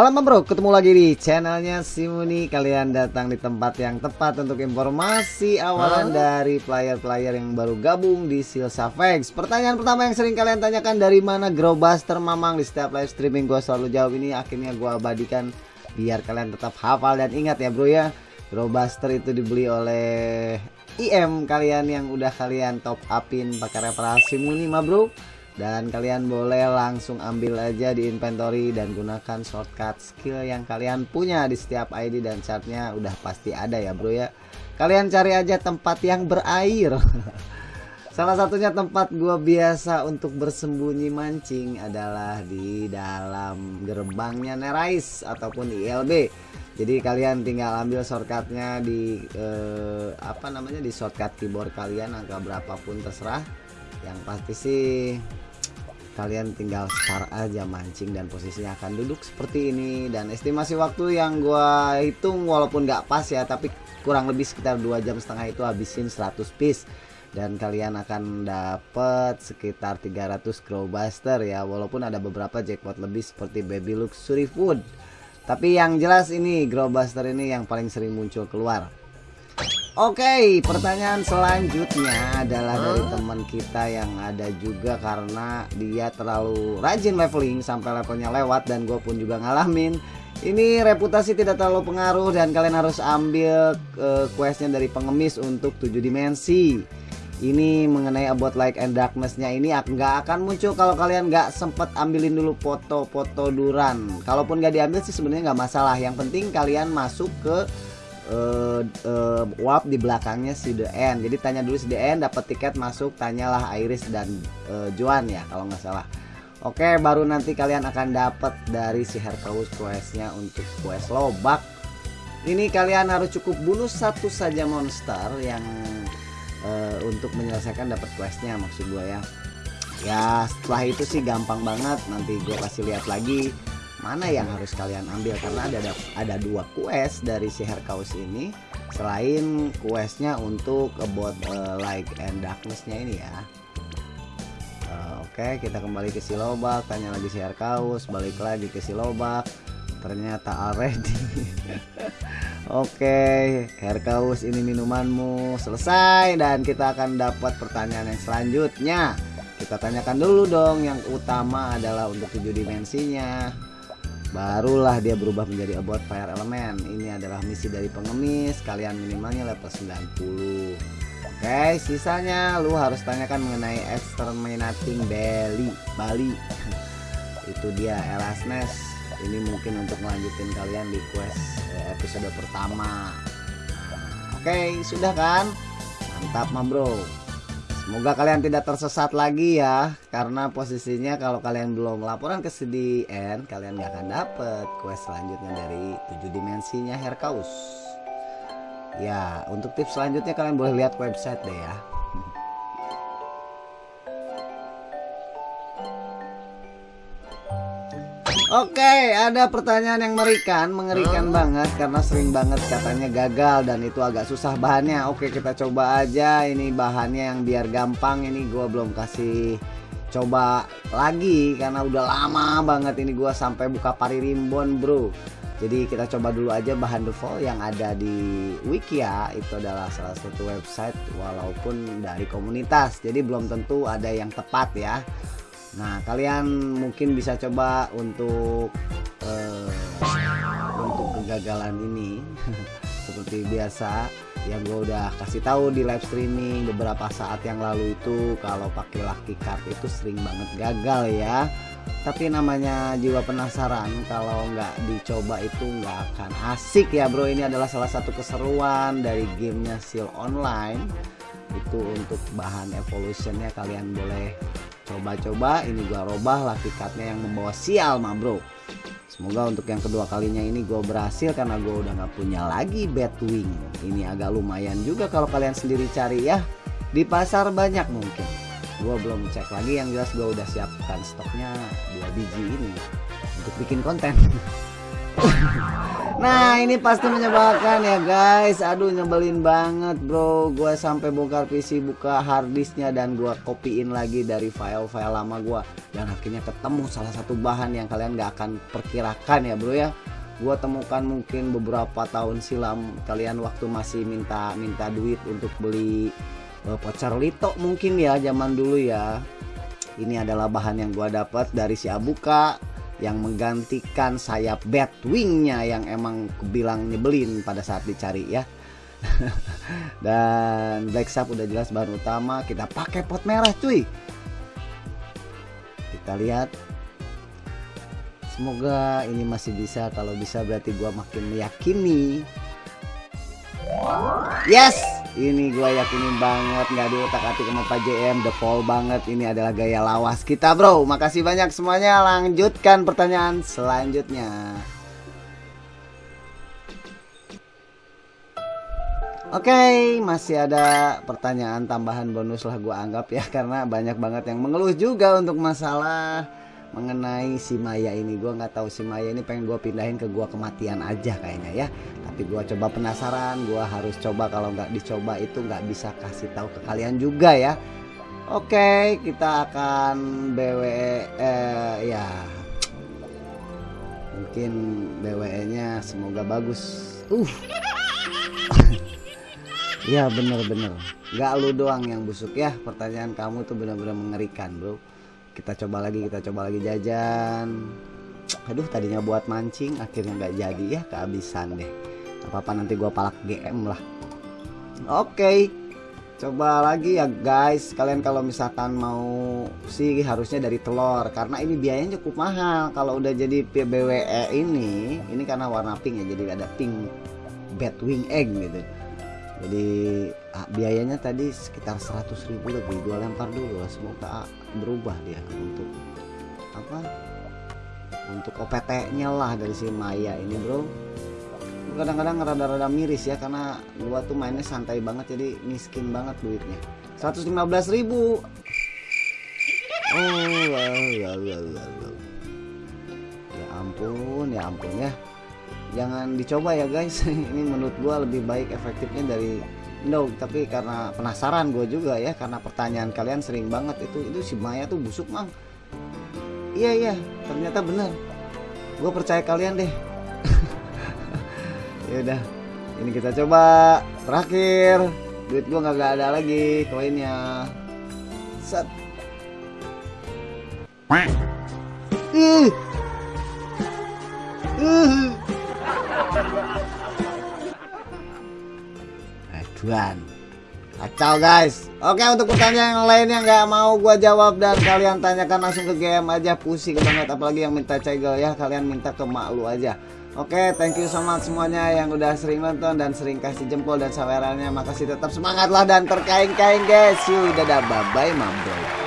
Halo bro, ketemu lagi di channelnya Simuni Kalian datang di tempat yang tepat untuk informasi awalan huh? dari player-player yang baru gabung di Silsavex Pertanyaan pertama yang sering kalian tanyakan dari mana Growbuster Mamang? Di setiap live streaming gue selalu jawab ini Akhirnya gue abadikan biar kalian tetap hafal dan ingat ya bro ya. Growbuster itu dibeli oleh IM kalian yang udah kalian top upin pakai referral Simuni mah bro dan kalian boleh langsung ambil aja di inventory dan gunakan shortcut skill yang kalian punya di setiap ID dan chartnya udah pasti ada ya bro ya. Kalian cari aja tempat yang berair. Salah satunya tempat gua biasa untuk bersembunyi mancing adalah di dalam gerbangnya Nerais ataupun ILB jadi kalian tinggal ambil shortcutnya di eh, apa namanya di shortcut keyboard kalian angka berapapun terserah. Yang pasti sih kalian tinggal start aja mancing dan posisinya akan duduk seperti ini. Dan estimasi waktu yang gua hitung walaupun nggak pas ya tapi kurang lebih sekitar dua jam setengah itu habisin 100 piece. Dan kalian akan dapat sekitar 300 crowbuster ya walaupun ada beberapa jackpot lebih seperti baby luxury food. Tapi yang jelas ini crowbuster ini yang paling sering muncul keluar Oke, okay, pertanyaan selanjutnya adalah dari teman kita yang ada juga karena dia terlalu rajin leveling sampai levelnya lewat dan gue pun juga ngalamin. Ini reputasi tidak terlalu pengaruh dan kalian harus ambil uh, questnya dari pengemis untuk 7 dimensi. Ini mengenai about light and darknessnya ini nggak akan muncul kalau kalian nggak sempet ambilin dulu foto-foto duran. Kalaupun nggak diambil sih sebenarnya nggak masalah. Yang penting kalian masuk ke uh, uh, warp di belakangnya si DN. Jadi tanya dulu si DN dapat tiket masuk, tanyalah Iris dan uh, Joan ya kalau nggak salah. Oke, baru nanti kalian akan dapat dari si Hercules questnya untuk quest lobak. Ini kalian harus cukup bunuh satu saja monster yang uh, untuk menyelesaikan dapat questnya maksud gue ya. Ya setelah itu sih gampang banget. Nanti gue kasih lihat lagi mana yang harus kalian ambil? Karena ada ada dua quest dari si Herkaus ini selain questnya untuk about uh, light and darknessnya ini ya. Uh, oke okay, kita kembali ke si lobak tanya lagi si Herkaus balik lagi ke si lobak. Ternyata already. Oke okay, Herkaus ini minumanmu selesai dan kita akan dapat pertanyaan yang selanjutnya. Kita tanyakan dulu dong yang utama adalah untuk tujuh dimensinya barulah dia berubah menjadi about fire element ini adalah misi dari pengemis. Kalian minimalnya level 90 oke sisanya lu harus tanyakan mengenai exterminating Bali. Bali. Itu dia Erasmus. Ini mungkin untuk melanjutin kalian di quest eh, episode pertama. Oke sudah kan? Mantap ma bro Semoga kalian tidak tersesat lagi ya Karena posisinya kalau kalian belum laporan ke CDN Kalian gak akan dapet quest selanjutnya dari 7 dimensinya Herkaus. Ya untuk tips selanjutnya kalian boleh lihat website deh ya Oke, ada pertanyaan yang mengerikan, mengerikan banget karena sering banget katanya gagal dan itu agak susah bahannya. Oke, kita coba aja ini bahannya yang biar gampang. Ini gua belum kasih coba lagi karena udah lama banget ini gua sampai buka pari rimbon, Bro. Jadi kita coba dulu aja bahan default yang ada di Wikia itu adalah salah satu website walaupun dari komunitas. Jadi belum tentu ada yang tepat ya. Nah, kalian mungkin bisa coba untuk uh, untuk kegagalan ini. Seperti biasa yang gue udah kasih tahu di live streaming beberapa saat yang lalu itu kalau pakai lucky card itu sering banget gagal ya. Tapi namanya jiwa penasaran kalau nggak dicoba itu nggak akan asik ya bro. Ini adalah salah satu keseruan dari gamenya seal online. Itu untuk bahan evolutionnya kalian boleh coba-coba ini gua robah lucky cardnya yang membawa sial mah bro. Semoga untuk yang kedua kalinya ini gue berhasil karena gue udah nggak punya lagi wing. Ini agak lumayan juga kalau kalian sendiri cari ya. Di pasar banyak mungkin. Gue belum cek lagi yang jelas gue udah siapkan stoknya dua biji ini untuk bikin konten Nah ini pasti menyebalkan ya guys. Aduh nyebelin banget bro. Gue sampai bongkar PC buka harddisknya Dan gue kopiin lagi dari file-file lama gue Dan akhirnya ketemu salah satu bahan yang kalian gak akan perkirakan ya bro ya. Gue temukan mungkin beberapa tahun silam Kalian waktu masih minta minta duit untuk beli uh, voucher lito mungkin ya zaman dulu ya. Ini adalah bahan yang gue dapat dari si Abuka yang menggantikan sayap Batwingnya yang emang bilang nyebelin pada saat dicari ya. Dan Black Sap udah jelas bahan utama kita pakai pot merah cuy. Kita lihat. Semoga ini masih bisa. Kalau bisa berarti gua makin meyakini. Yes ini gue yakinin banget nggak diutak atik sama Pak JM Pol banget. Ini adalah gaya lawas kita bro. Makasih banyak semuanya. Lanjutkan pertanyaan selanjutnya. Oke, okay, masih ada pertanyaan tambahan bonus lah gue anggap ya karena banyak banget yang mengeluh juga untuk masalah mengenai si Maya ini gue nggak tahu si Maya ini pengen gue pindahin ke gua kematian aja kayaknya ya. Tapi gue coba penasaran gue harus coba. Kalau nggak dicoba itu nggak bisa kasih tahu ke kalian juga ya. Oke kita akan BWE eh, ya. Mungkin BWE nya semoga bagus. Uh. Ya bener-bener. Nggak lu doang yang busuk ya. Pertanyaan kamu tuh bener-bener mengerikan bro kita coba lagi kita coba lagi jajan. Aduh tadinya buat mancing akhirnya nggak jadi ya kehabisan deh. Apa-apa nanti gua palak GM lah. Oke okay. coba lagi ya guys. Kalian kalau misalkan mau sih harusnya dari telur. Karena ini biayanya cukup mahal. Kalau udah jadi PBWE ini ini karena warna pink ya jadi ada pink wing egg gitu jadi biayanya tadi sekitar 100.000 lebih. Dua lempar dulu lah semoga berubah dia untuk apa untuk OPT nya lah dari si Maya ini bro. Kadang-kadang rada-rada miris ya karena gua tuh mainnya santai banget jadi miskin banget duitnya. 115.000 oh wow, wow, wow, wow. ya ampun ya ampun ya jangan dicoba ya guys. Ini menurut gua lebih baik efektifnya dari no. Tapi karena penasaran gue juga ya karena pertanyaan kalian sering banget itu itu si Maya tuh busuk mang. Iya iya. Ternyata benar. Gue percaya kalian deh. Ya udah ini kita coba. Terakhir. Duit gue nggak ada lagi koinnya. Set. Uh. Uh. Aduan Kacau guys. Oke untuk pertanyaan yang lainnya nggak mau gua jawab Dan kalian tanyakan langsung ke game aja. Pusing banget apalagi yang minta cegel ya. Kalian minta ke mak lu aja. Oke thank you so much semuanya yang udah sering nonton Dan sering kasih jempol dan sawerannya. Makasih tetap semangat lah dan terkaing-kaing guys. Yuk dadah. Bye bye mabro